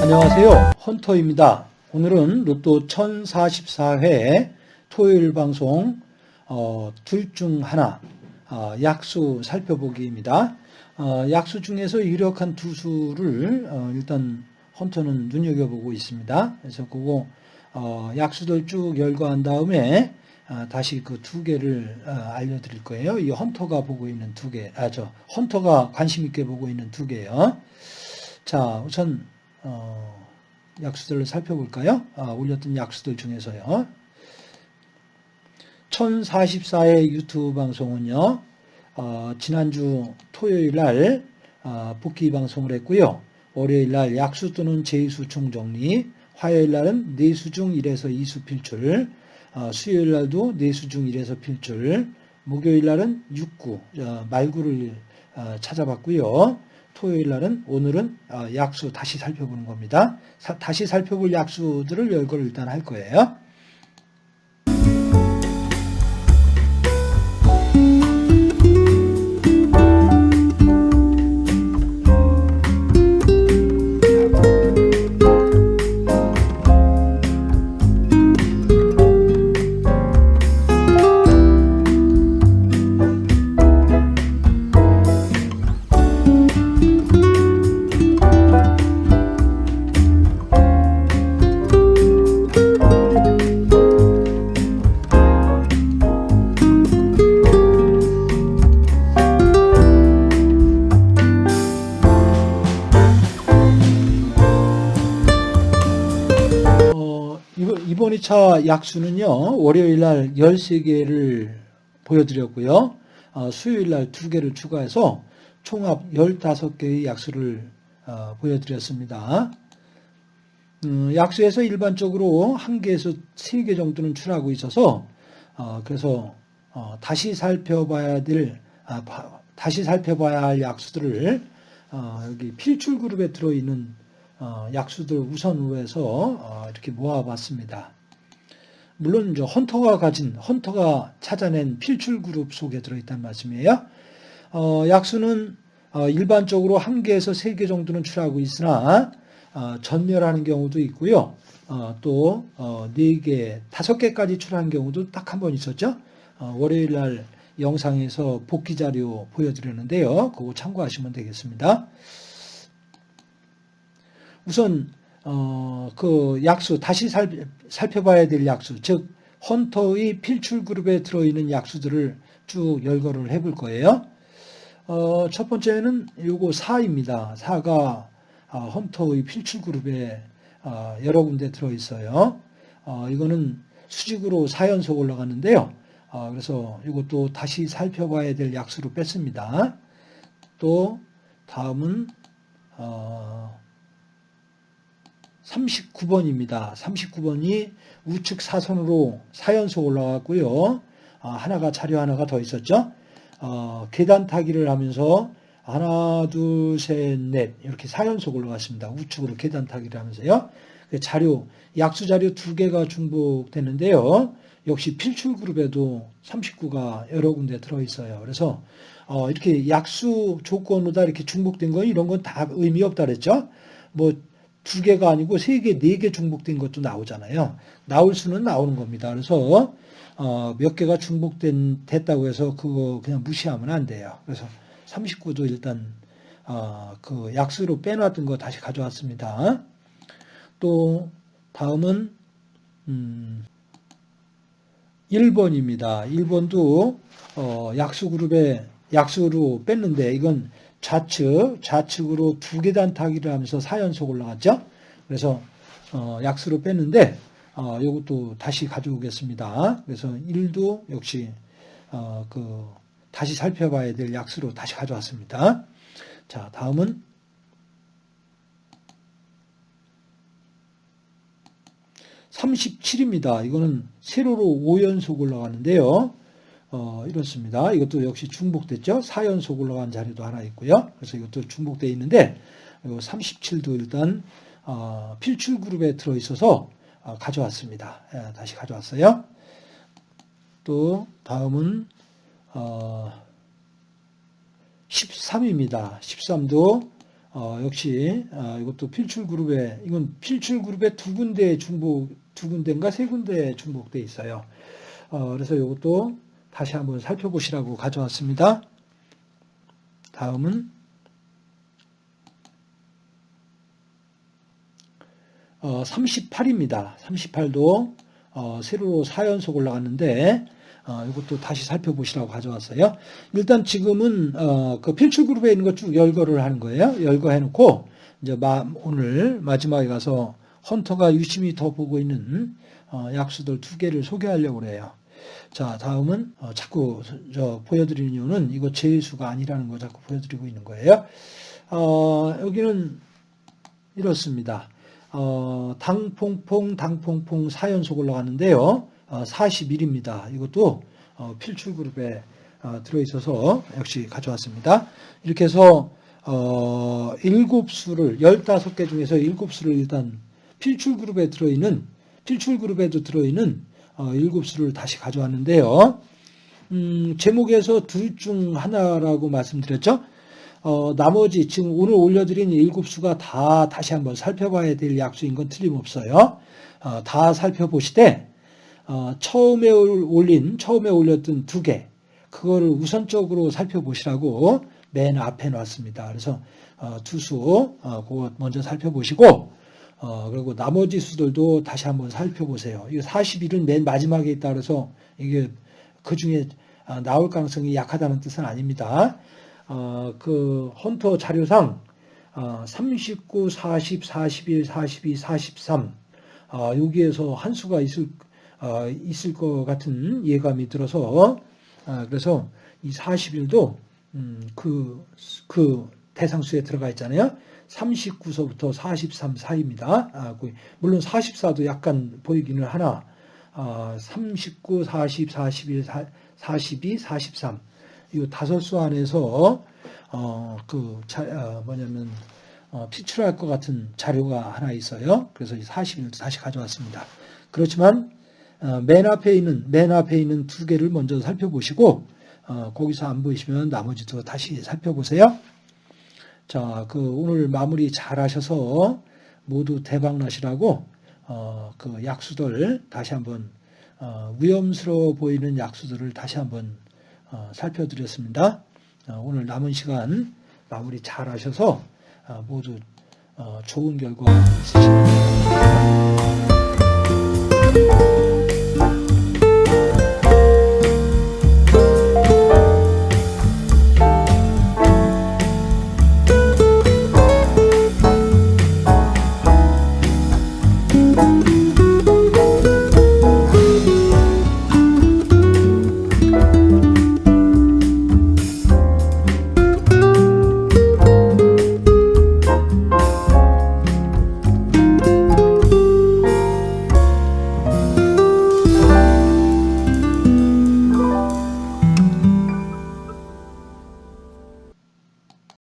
안녕하세요. 헌터입니다. 오늘은 로또 1044회 토요일 방송 어, 둘 중 하나 어, 약수 살펴보기입니다. 어, 약수 중에서 유력한 두 수를 어, 일단 헌터는 눈여겨보고 있습니다. 그래서 그거 어, 약수들 쭉 열거한 다음에 어, 다시 그 두 개를 어, 알려드릴 거예요. 이 헌터가 보고 있는 두 개, 아 저 헌터가 관심 있게 보고 있는 두 개요. 자, 우선 어, 약수들을 살펴볼까요? 아, 올렸던 약수들 중에서요. 1044회 유튜브 방송은요. 어, 지난주 토요일 날 어, 복귀 방송을 했고요. 월요일 날 약수 또는 제수 총정리, 화요일 날은 내수 중 1에서 2수 필출, 어, 수요일 날도 내수 중 1에서 필출, 목요일 날은 6구, 어, 말구를 어, 찾아봤고요. 토요일 날은 오늘은 어, 약수 다시 살펴보는 겁니다. 사, 다시 살펴볼 약수들을 열거를 일단 할 거예요. 2차 약수는요, 월요일 날 13개를 보여드렸고요. 어, 수요일 날 2개를 추가해서 총합 15개의 약수를 어, 보여드렸습니다. 음, 약수에서 일반적으로 1개에서 3개 정도는 출하고 있어서 어, 그래서 어, 다시 살펴봐야 될 아, 바- 다시 살펴봐야 할 약수들을 어, 여기 필출 그룹에 들어있는 어, 약수들 우선으로 해서 어, 이렇게 모아봤습니다. 물론 이제 헌터가 가진 헌터가 찾아낸 필출 그룹 속에 들어있다는 말씀이에요. 어, 약수는 어, 일반적으로 한 개에서 세 개 정도는 출하고 있으나 어, 전멸하는 경우도 있고요. 어, 또 어, 네 개, 다섯 개까지 출하는 경우도 딱 한 번 있었죠. 어, 월요일 날 영상에서 복귀 자료 보여드렸는데요. 그거 참고하시면 되겠습니다. 우선 어, 그 약수 다시 살, 살펴봐야 될 약수 즉 헌터의 필출 그룹에 들어있는 약수들을 쭉 열거를 해볼 거예요. 어, 첫 번째는 요거 4입니다. 4가 어, 헌터의 필출 그룹에 어, 여러 군데 들어있어요. 어, 이거는 수직으로 4연속 올라가는데요. 어, 그래서 이것도 다시 살펴봐야 될 약수로 뺐습니다. 또 다음은 어, 39번입니다. 39번이 우측 사선으로 4연속 올라갔고요. 아, 하나가 자료 하나가 더 있었죠. 어, 계단 타기를 하면서 하나, 둘, 셋, 넷 이렇게 4연속 올라갔습니다. 우측으로 계단 타기를 하면서요. 그 자료, 약수 자료 두 개가 중복되는데요. 역시 필출 그룹에도 39가 여러 군데 들어있어요. 그래서 어, 이렇게 약수 조건으로 이렇게 중복된 거 이런 건 다 의미 없다 그랬죠. 뭐 두 개가 아니고 세 개, 네 개 중복된 것도 나오잖아요. 나올 수는 나오는 겁니다. 그래서 어, 몇 개가 중복된 됐다고 해서 그거 그냥 무시하면 안 돼요. 그래서 39도 일단 어, 그 약수로 빼놨던 거 다시 가져왔습니다. 또 다음은 음, 1번입니다. 1번도 어, 약수 그룹에 약수로 뺐는데 이건 좌측, 좌측으로 두 계단 타기를 하면서 4연속 올라갔죠. 그래서 어, 약수로 뺐는데 어, 이것도 다시 가져오겠습니다. 그래서 1도 역시 어, 그 다시 살펴봐야 될 약수로 다시 가져왔습니다. 자, 다음은 37입니다. 이거는 세로로 5연속 올라가는데요. 어, 이렇습니다. 이것도 역시 중복됐죠. 4연속 올라간 자리도 하나 있고요. 그래서 이것도 중복되어 있는데 37도 일단 어, 필출 그룹에 들어있어서 어, 가져왔습니다. 예, 다시 가져왔어요. 또 다음은 어, 13입니다. 13도 어, 역시 어, 이것도 필출 그룹에 이건 필출 그룹에 두 군데 중복 두 군데인가 세 군데 중복돼 있어요. 어, 그래서 이것도 다시 한번 살펴보시라고 가져왔습니다. 다음은 어, 38입니다. 38도 어, 세로로 4연속 올라갔는데 어, 이것도 다시 살펴보시라고 가져왔어요. 일단 지금은 어, 그 필출 그룹에 있는 거쭉 열거를 하는 거예요. 열거해놓고 이제 마, 오늘 마지막에 가서 헌터가 유심히 더 보고 있는 어, 약수들 두 개를 소개하려고 그래요. 자, 다음은 어, 자꾸 저 보여드리는 이유는 이거 제수가 아니라는 거 자꾸 보여드리고 있는 거예요. 어, 여기는 이렇습니다. 어, 당퐁퐁 당퐁퐁 4연속 올라가는데요. 어, 41입니다. 이것도 어, 필출 그룹에 어, 들어있어서 역시 가져왔습니다. 이렇게 해서 어, 7수를 15개 중에서 7수를 일단 필출 그룹에 들어있는 필출 그룹에도 들어있는 어, 7수를 다시 가져왔는데요. 음, 제목에서 둘 중 하나라고 말씀드렸죠. 어, 나머지 지금 오늘 올려드린 일곱 수가 다 다시 한번 살펴봐야 될 약수인 건 틀림없어요. 어, 다 살펴보시되 어, 처음에 올린 처음에 올렸던 두 개 그거를 우선적으로 살펴보시라고 맨 앞에 놨습니다. 그래서 어, 두수 어, 그거 먼저 살펴보시고 어, 그리고 나머지 수들도 다시 한번 살펴보세요. 이거 41은 맨 마지막에 그래서 이게 그 중에 아, 나올 가능성이 약하다는 뜻은 아닙니다. 어, 그 헌터 자료상 어, 39, 40, 41, 42, 43 어, 여기에서 한 수가 있을 어, 있을 것 같은 예감이 들어서 어, 그래서 이 41도 음, 그, 그 대상수에 들어가 있잖아요. 39서부터 43 사이입니다. 아, 그, 물론 44도 약간 보이기는 하나 아, 39, 40, 41, 42, 43 이 다섯 수 안에서 어, 그 자, 어, 뭐냐면 어, 피출할 것 같은 자료가 하나 있어요. 그래서 41도 다시 가져왔습니다. 그렇지만 어, 맨 앞에 있는 맨 앞에 있는 두 개를 먼저 살펴보시고 어, 거기서 안 보이시면 나머지도 다시 살펴보세요. 자, 그 오늘 마무리 잘 하셔서 모두 대박 나시라고 어, 그 약수들 다시 한번 어, 위험스러워 보이는 약수들을 다시 한번 어, 살펴드렸습니다. 어, 오늘 남은 시간 마무리 잘 하셔서 어, 모두 어, 좋은 결과 있으시길 바랍니다.